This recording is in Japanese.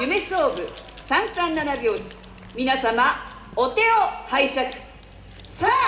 夢勝負。三三七拍子。皆様お手を拝借。さあ